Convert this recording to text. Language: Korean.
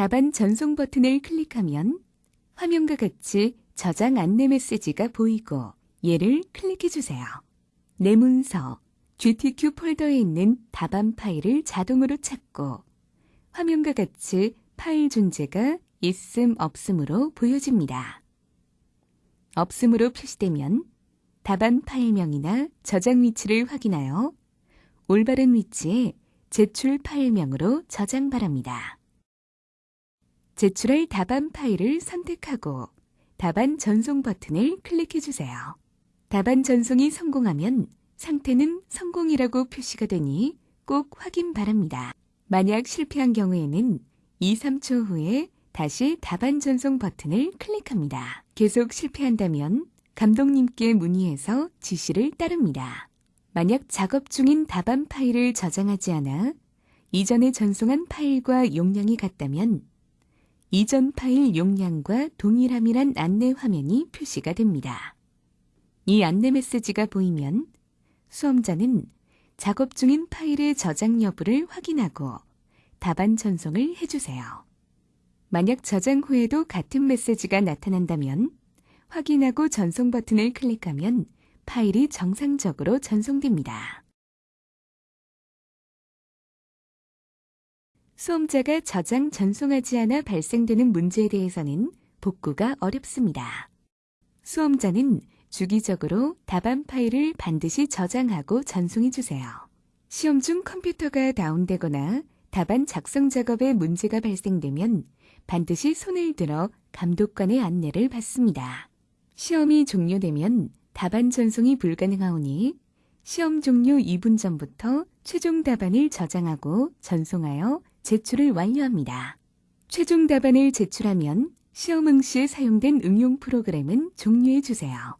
답안 전송 버튼을 클릭하면 화면과 같이 저장 안내 메시지가 보이고 얘를 클릭해 주세요. 내 문서 GTQ 폴더에 있는 답안 파일을 자동으로 찾고 화면과 같이 파일 존재가 있음 없음으로 보여집니다. 없음으로 표시되면 답안 파일명이나 저장 위치를 확인하여 올바른 위치에 제출 파일명으로 저장 바랍니다. 제출할 답안 파일을 선택하고 답안 전송 버튼을 클릭해 주세요. 답안 전송이 성공하면 상태는 성공이라고 표시가 되니 꼭 확인 바랍니다. 만약 실패한 경우에는 2, 3초 후에 다시 답안 전송 버튼을 클릭합니다. 계속 실패한다면 감독님께 문의해서 지시를 따릅니다. 만약 작업 중인 답안 파일을 저장하지 않아 이전에 전송한 파일과 용량이 같다면 이전 파일 용량과 동일함이란 안내 화면이 표시가 됩니다. 이 안내 메시지가 보이면 수험자는 작업 중인 파일의 저장 여부를 확인하고 답안 전송을 해주세요. 만약 저장 후에도 같은 메시지가 나타난다면 확인하고 전송 버튼을 클릭하면 파일이 정상적으로 전송됩니다. 수험자가 저장 전송하지 않아 발생되는 문제에 대해서는 복구가 어렵습니다. 수험자는 주기적으로 답안 파일을 반드시 저장하고 전송해 주세요. 시험 중 컴퓨터가 다운되거나 답안 작성 작업에 문제가 발생되면 반드시 손을 들어 감독관의 안내를 받습니다. 시험이 종료되면 답안 전송이 불가능하오니 시험 종료 2분 전부터 최종 답안을 저장하고 전송하여 제출을 완료합니다. 최종 답안을 제출하면 시험 응시에 사용된 응용 프로그램은 종료해 주세요.